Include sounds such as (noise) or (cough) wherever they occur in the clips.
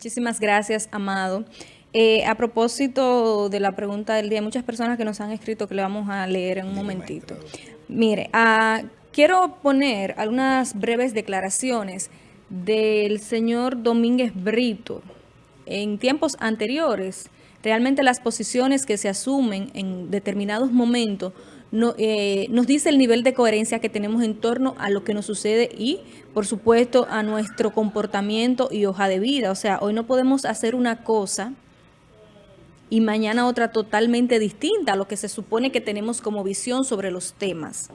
Muchísimas gracias, Amado. Eh, a propósito de la pregunta del día, hay muchas personas que nos han escrito que le vamos a leer en un momentito. Mire, ah, quiero poner algunas breves declaraciones del señor Domínguez Brito. En tiempos anteriores, realmente las posiciones que se asumen en determinados momentos no, eh, nos dice el nivel de coherencia que tenemos en torno a lo que nos sucede y, por supuesto, a nuestro comportamiento y hoja de vida. O sea, hoy no podemos hacer una cosa y mañana otra totalmente distinta a lo que se supone que tenemos como visión sobre los temas.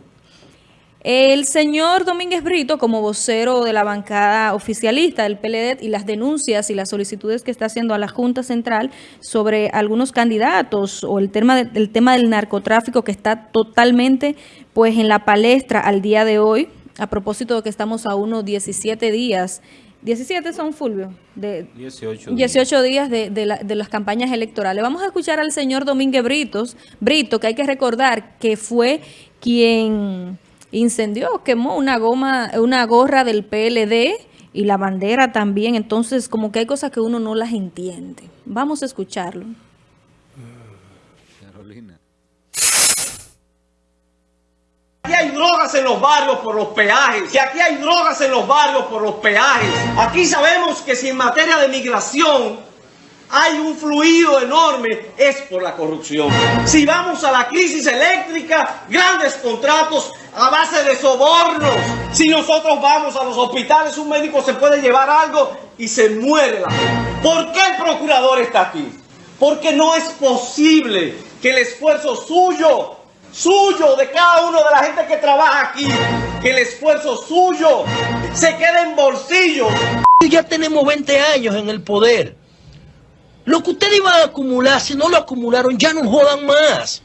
El señor Domínguez Brito, como vocero de la bancada oficialista del PLD y las denuncias y las solicitudes que está haciendo a la Junta Central sobre algunos candidatos o el tema, del tema del narcotráfico que está totalmente pues en la palestra al día de hoy, a propósito de que estamos a unos 17 días 17 son, Fulvio, de 18 días, 18 días de, de, las campañas electorales. Vamos a escuchar al señor Domínguez Britos, Brito, que hay que recordar que fue quien incendió, quemó una goma, una gorra del PLD y la bandera también. Entonces, como que hay cosas que uno no las entiende. Vamos a escucharlo. Carolina. Aquí hay drogas en los barrios por los peajes. Si aquí hay drogas en los barrios por los peajes. Aquí sabemos que si en materia de migración hay un fluido enorme, es por la corrupción. Si vamos a la crisis eléctrica, grandes contratos a base de sobornos. Si nosotros vamos a los hospitales, un médico se puede llevar algo y se muere. ¿Por qué el procurador está aquí? Porque no es posible que el esfuerzo suyo, suyo, de cada uno de la gente que trabaja aquí, que el esfuerzo suyo se quede en bolsillos. Ya tenemos 20 años en el poder. Lo que ustedes iban a acumular, si no lo acumularon, ya no jodan más.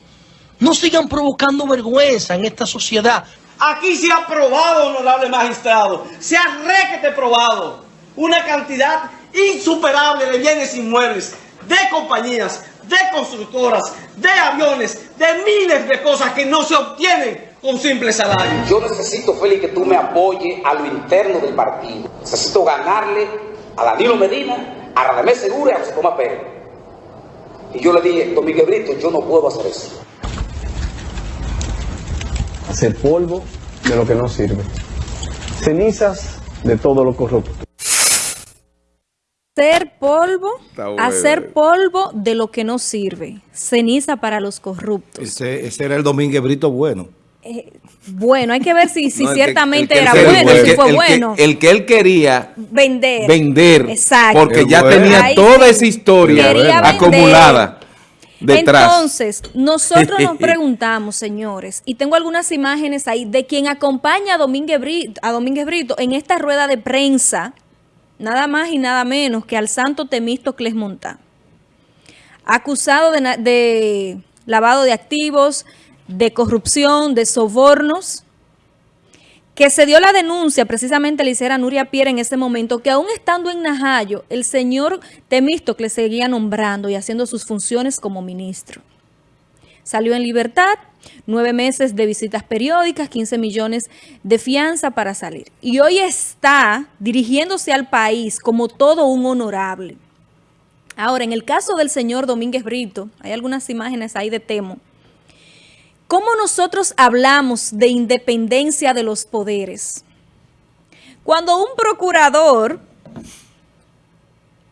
No sigan provocando vergüenza en esta sociedad. Aquí se ha probado, honorable magistrado, se ha requete probado una cantidad insuperable de bienes inmuebles, de compañías, de constructoras, de aviones, de miles de cosas que no se obtienen con simple salario. Yo necesito, Félix, que tú me apoyes a lo interno del partido. Necesito ganarle a Danilo Medina, a Radamés Segura y a José Tomás Pérez. Y yo le dije, Domínguez Brito, yo no puedo hacer eso hacer polvo de lo que no sirve, cenizas de todo lo corrupto. Hacer polvo, hacer polvo de lo que no sirve, ceniza para los corruptos. Ese, era el Domínguez Brito bueno. Eh, bueno, hay que ver si, si ciertamente era bueno, si fue bueno. el que él quería vender. Vender. Exacto. Porque ya tenía toda esa historia acumulada. Entonces, nosotros nos (laughs) preguntamos, señores, y tengo algunas imágenes ahí de quien acompaña a Domínguez Brito, a Domínguez Brito en esta rueda de prensa, nada más y nada menos que al santo Temístocles Montá, acusado de, de lavado de activos, de corrupción, de sobornos, que se dio la denuncia, precisamente le hiciera Nuria Pierre en ese momento, que aún estando en Najayo, el señor Temístocles seguía nombrando y haciendo sus funciones como ministro. Salió en libertad, nueve meses de visitas periódicas, 15 millones de fianza para salir. Y hoy está dirigiéndose al país como todo un honorable. Ahora, en el caso del señor Domínguez Brito, hay algunas imágenes ahí de Temo, ¿Cómo nosotros hablamos de independencia de los poderes? Cuando un procurador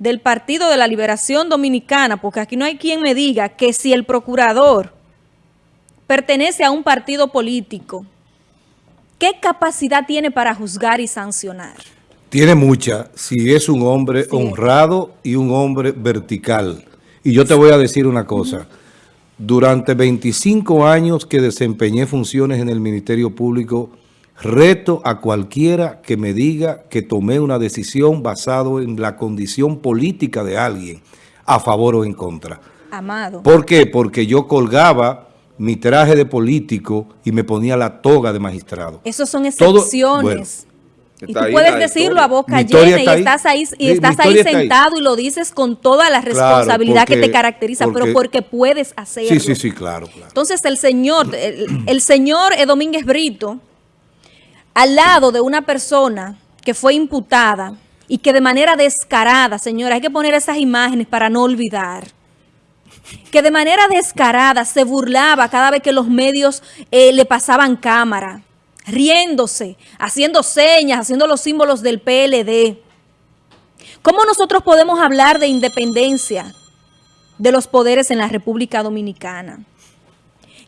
del Partido de la Liberación Dominicana, porque aquí no hay quien me diga que si el procurador pertenece a un partido político, ¿qué capacidad tiene para juzgar y sancionar? Tiene mucha, si es un hombre honrado y un hombre vertical. Y yo te voy a decir una cosa. Durante 25 años que desempeñé funciones en el Ministerio Público, reto a cualquiera que me diga que tomé una decisión basado en la condición política de alguien, a favor o en contra. Amado. ¿Por qué? Porque yo colgaba mi traje de político y me ponía la toga de magistrado. Esos son excepciones. Y tú puedes decirlo a boca llena y estás ahí, y estás ahí sentado y lo dices con toda la responsabilidad que te caracteriza, pero porque puedes hacerlo. Sí, sí, sí, claro. Entonces el señor, el, señor Domínguez Brito, al lado de una persona que fue imputada y que de manera descarada, señora, hay que poner esas imágenes para no olvidar, que de manera descarada se burlaba cada vez que los medios eh, le pasaban cámara, riéndose, haciendo señas, haciendo los símbolos del PLD. ¿Cómo nosotros podemos hablar de independencia de los poderes en la República Dominicana?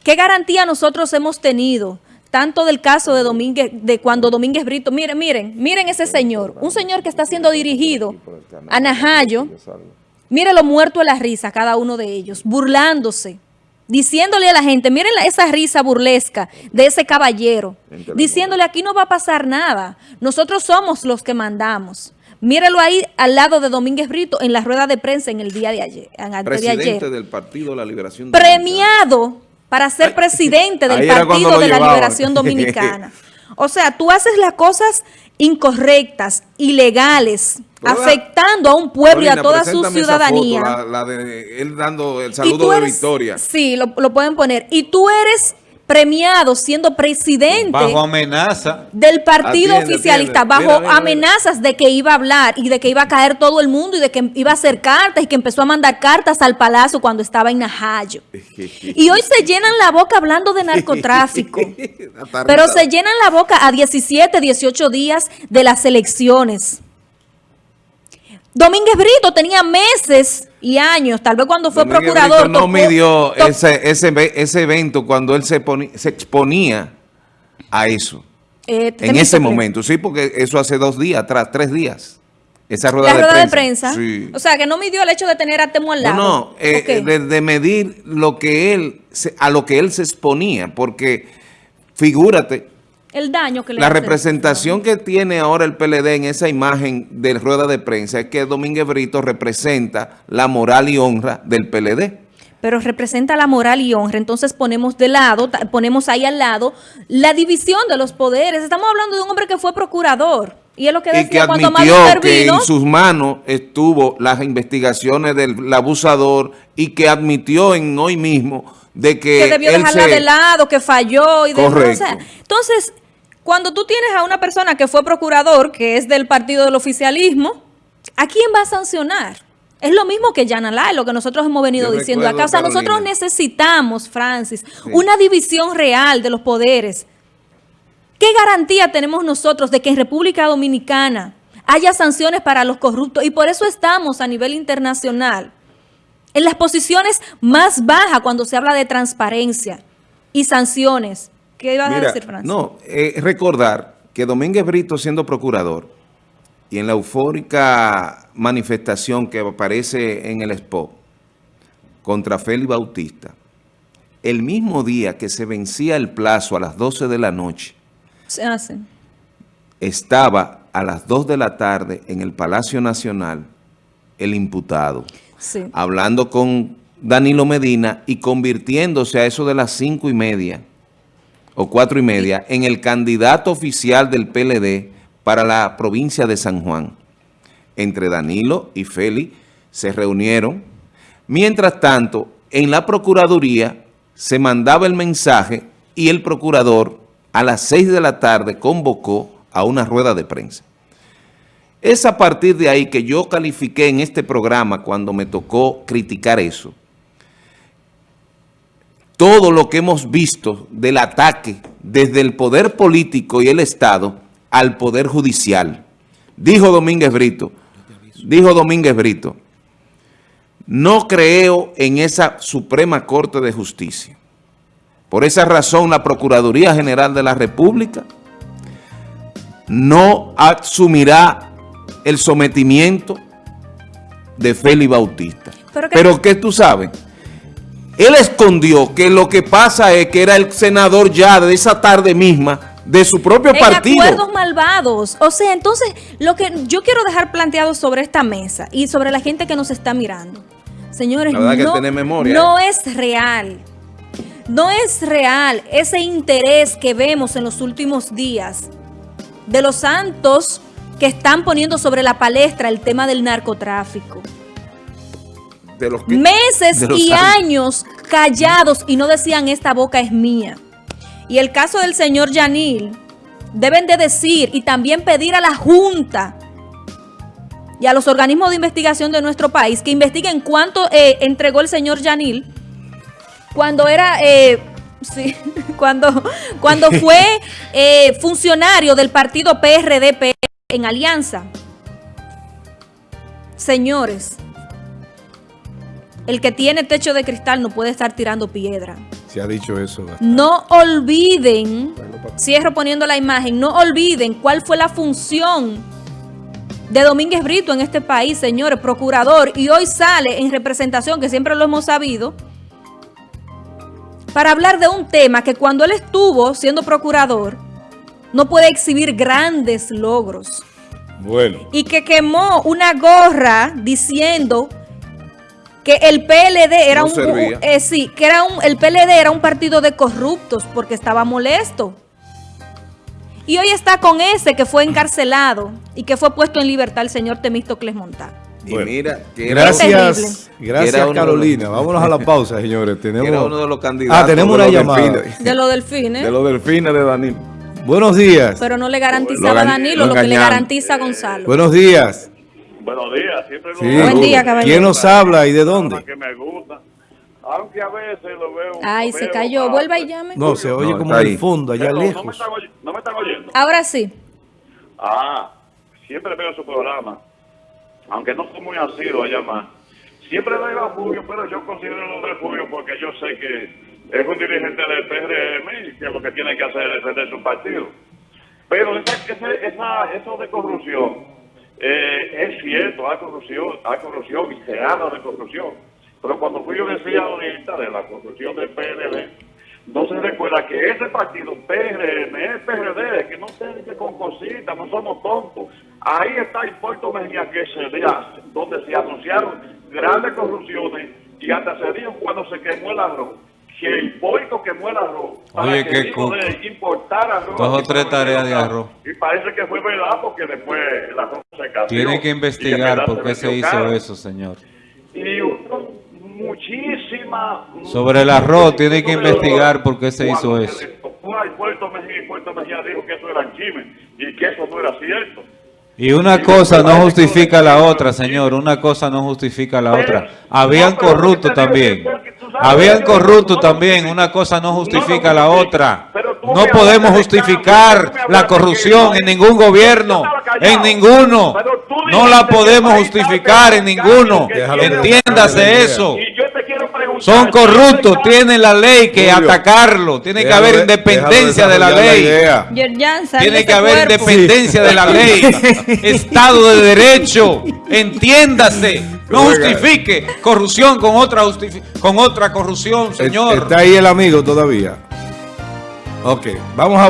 ¿Qué garantía nosotros hemos tenido? Tanto del caso de Domínguez, de cuando Domínguez Brito, miren, miren, miren ese señor, un señor que está siendo dirigido a Najayo, miren lo muerto de la risa cada uno de ellos, burlándose, diciéndole a la gente, miren esa risa burlesca de ese caballero, diciéndole aquí no va a pasar nada, nosotros somos los que mandamos. Mírelo ahí al lado de Domínguez Brito en la rueda de prensa en el día de ayer. Presidente del Partido de la Liberación Premiado para ser presidente del Partido de la Liberación Dominicana. (laughs) (laughs) O sea, tú haces las cosas incorrectas, ilegales, afectando a un pueblo y a toda su ciudadanía. la, de él dando el saludo de victoria. Sí, lo, lo pueden poner. Y tú eres premiado siendo presidente bajo amenaza. del partido oficialista, bajo amenazas de que iba a hablar y de que iba a caer todo el mundo y de que iba a hacer cartas y que empezó a mandar cartas al palacio cuando estaba en Najayo. Y hoy se llenan la boca hablando de narcotráfico, (laughs) pero se llenan la boca a 17, 18 días de las elecciones. Domínguez Brito tenía meses y años, tal vez cuando fue procurador. no midió ese, ese, evento cuando él se, se exponía a eso. Eh, en ese momento, sí, porque eso hace dos días atrás, tres días. Esa rueda, de, prensa. O sea, que no midió el hecho de tener a Temo al lado. No, no, eh, de, medir lo que él, a lo que él se exponía, porque figúrate, el daño que le La representación que tiene ahora el PLD en esa imagen de rueda de prensa es que Domínguez Brito representa la moral y honra del PLD. Pero representa la moral y honra, entonces ponemos de lado, ponemos ahí al lado la división de los poderes. Estamos hablando de un hombre que fue procurador. Y es lo que decía cuando admitió que en sus manos estuvo las investigaciones del abusador y que admitió en hoy mismo de que, que debió dejarla de lado, que falló y demás. entonces, cuando tú tienes a una persona que fue procurador, que es del partido del oficialismo, ¿a quién va a sancionar? Es lo mismo que Yanalay, lo que nosotros hemos venido diciendo acá. O sea, nosotros necesitamos, Francis, una división real de los poderes. ¿Qué garantía tenemos nosotros de que en República Dominicana haya sanciones para los corruptos? Y por eso estamos a nivel internacional en las posiciones más bajas cuando se habla de transparencia y sanciones. ¿Qué ibas a decir, Francis? No, eh, recordar que Domínguez Brito siendo procurador y en la eufórica manifestación que aparece en el spot contra Félix Bautista, el mismo día que se vencía el plazo a las 12 de la noche, se hace. estaba a las 2 de la tarde en el Palacio Nacional el imputado hablando con Danilo Medina y convirtiéndose a eso de las cinco y media o cuatro y media en el candidato oficial del PLD para la provincia de San Juan. Entre Danilo y Félix se reunieron. Mientras tanto, en la Procuraduría se mandaba el mensaje y el procurador a las seis de la tarde convocó a una rueda de prensa. Es a partir de ahí que yo califiqué en este programa cuando me tocó criticar eso. Todo lo que hemos visto del ataque desde el poder político y el Estado al poder judicial. Dijo Domínguez Brito, dijo Domínguez Brito, no creo en esa Suprema Corte de Justicia. Por esa razón la Procuraduría General de la República no asumirá el sometimiento de Félix Bautista. Pero, que, tú sabes, él escondió que lo que pasa es que era el senador ya de esa tarde misma de su propio partido. acuerdos malvados. O sea, entonces, lo que yo quiero dejar planteado sobre esta mesa y sobre la gente que nos está mirando. Señores, no, no es real. No es real ese interés que vemos en los últimos días de los santos que están poniendo sobre la palestra el tema del narcotráfico. Meses y años. callados y no decían esta boca es mía. Y el caso del señor Yanil, deben de decir y también pedir a la Junta y a los organismos de investigación de nuestro país que investiguen cuánto eh, entregó el señor Yanil cuando era... Eh, (laughs) sí, cuando, cuando (laughs) fue eh, funcionario del partido PRDP en Alianza. Señores, el que tiene techo de cristal no puede estar tirando piedra. Se ha dicho eso. No olviden, cierro poniendo la imagen, no olviden cuál fue la función de Domínguez Brito en este país, señores, procurador, y hoy sale en representación, que siempre lo hemos sabido, para hablar de un tema que cuando él estuvo siendo procurador, no puede exhibir grandes logros. Bueno. Y que quemó una gorra diciendo que el PLD era un, eh, sí, que era un el PLD era un partido de corruptos porque estaba molesto. Y hoy está con ese que fue encarcelado y que fue puesto en libertad el señor Temístocles Montán. Y mira, que gracias, gracias Carolina. Vámonos a la pausa, señores. Tenemos era uno de los candidatos. Ah, tenemos una llamada. De los delfines. De los delfines de Danilo. Buenos días. Pero no le garantizaba a Danilo lo, que le garantiza a Gonzalo. Buenos días. Buenos días, siempre sí. Buen día, caballero. ¿Quién nos habla y de dónde? Que me gusta. Aunque a veces lo veo. Ay, se cayó. Vuelva y llame. No, se oye como en el fondo, allá lejos. No me, están, no me están oyendo. Ahora sí. Ah, siempre veo su programa. Aunque no soy muy asiduo a llamar. Siempre veo a Fulvio, pero yo considero lo de Fulvio porque yo sé que es un dirigente del PRM y que lo que tiene que hacer es defender su partido. Pero esa, esa, eso de corrupción eh, es cierto, hay corrupción, hay corrupción y se habla de corrupción. Pero cuando fui yo decía ahorita de la corrupción del PLD, no se recuerda que ese partido PRM es PRD, que no se que con cositas, no somos tontos. Ahí está el Puerto Mejía que se hace, donde se anunciaron grandes corrupciones y hasta se dijo cuando se quemó el arroz que el puerto quemó el arroz Oye, para que poder importar arroz. Dos o tres tareas de arroz. Y parece que fue verdad porque después el arroz se. Tiene que investigar por qué se hizo eso, señor. Y muchísima... Sobre el arroz, tiene que investigar por qué se hizo eso. El Puerto Mejía, Puerto Mejía dijo que eso era crimen y que eso no era cierto. Y una cosa no justifica la otra, señor. Una cosa no justifica la otra. Habían corruptos también. Habían corruptos también. Una cosa no justifica la otra. No podemos justificar la corrupción en ningún gobierno. En ninguno. No la podemos justificar en ninguno. Entiéndase eso. Son corruptos, tienen la ley que atacarlo, tiene que haber independencia de la ley. Tiene que haber independencia de la ley. (laughs) Estado de Derecho, entiéndase. No justifique corrupción con otra con otra corrupción, señor. Está ahí el amigo todavía. Ok, vamos a